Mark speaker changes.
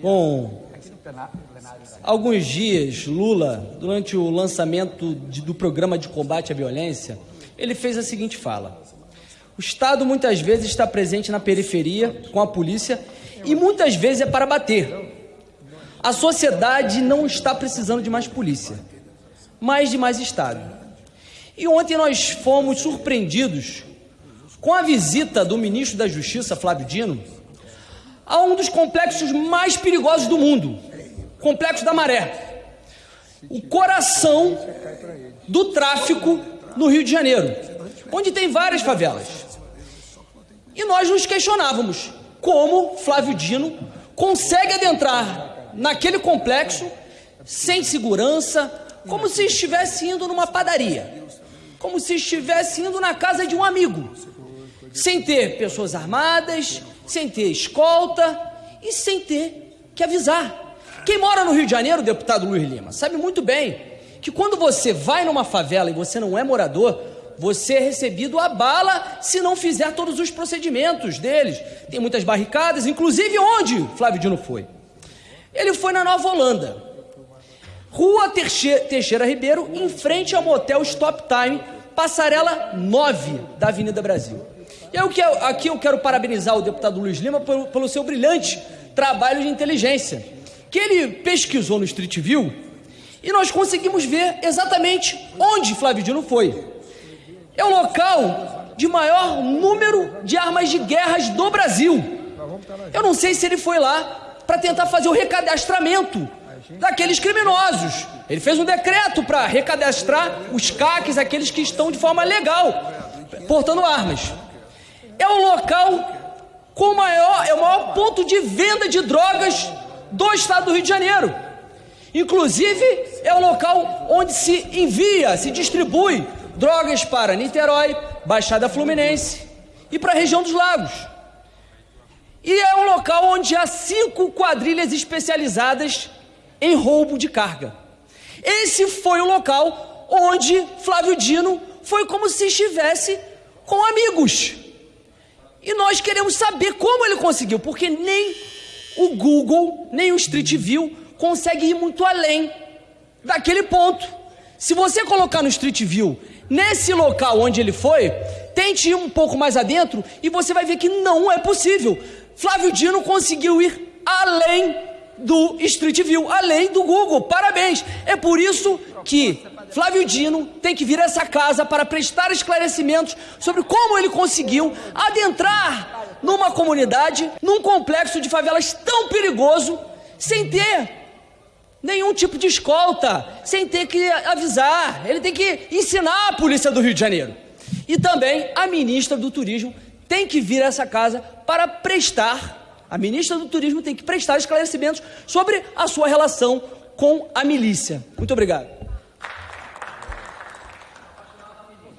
Speaker 1: Bom, alguns dias, Lula, durante o lançamento de, do programa de combate à violência, ele fez a seguinte fala: O Estado muitas vezes está presente na periferia com a polícia e muitas vezes é para bater. A sociedade não está precisando de mais polícia, mas de mais Estado. E ontem nós fomos surpreendidos com a visita do ministro da Justiça, Flávio Dino, a um dos complexos mais perigosos do mundo, Complexo da Maré, o coração do tráfico no Rio de Janeiro, onde tem várias favelas. E nós nos questionávamos como Flávio Dino consegue adentrar naquele complexo sem segurança, como se estivesse indo numa padaria, como se estivesse indo na casa de um amigo, sem ter pessoas armadas, sem ter escolta e sem ter que avisar. Quem mora no Rio de Janeiro, deputado Luiz Lima, sabe muito bem que quando você vai numa favela e você não é morador, você é recebido a bala se não fizer todos os procedimentos deles. Tem muitas barricadas, inclusive onde Flávio Dino foi. Ele foi na Nova Holanda, Rua Teixeira Ribeiro, em frente ao motel Stop Time, passarela 9 da Avenida Brasil. E eu quero, aqui eu quero parabenizar o deputado Luiz Lima pelo, pelo seu brilhante trabalho de inteligência, que ele pesquisou no Street View e nós conseguimos ver exatamente onde Flávio Dino foi. É o local de maior número de armas de guerras do Brasil. Eu não sei se ele foi lá para tentar fazer o recadastramento daqueles criminosos. Ele fez um decreto para recadastrar os caques, aqueles que estão de forma legal portando armas é o local com maior, é o maior ponto de venda de drogas do estado do Rio de Janeiro. Inclusive, é o local onde se envia, se distribui drogas para Niterói, Baixada Fluminense e para a região dos lagos. E é um local onde há cinco quadrilhas especializadas em roubo de carga. Esse foi o local onde Flávio Dino foi como se estivesse com amigos. Nós queremos saber como ele conseguiu, porque nem o Google, nem o Street View consegue ir muito além daquele ponto. Se você colocar no Street View, nesse local onde ele foi, tente ir um pouco mais adentro e você vai ver que não é possível. Flávio Dino conseguiu ir além do Street View, além do Google. Parabéns. É por isso que Flávio Dino tem que vir a essa casa para prestar esclarecimentos sobre como ele conseguiu adentrar numa comunidade, num complexo de favelas tão perigoso, sem ter nenhum tipo de escolta, sem ter que avisar. Ele tem que ensinar a polícia do Rio de Janeiro. E também a ministra do Turismo tem que vir a essa casa para prestar, a ministra do Turismo tem que prestar esclarecimentos sobre a sua relação com a milícia. Muito obrigado.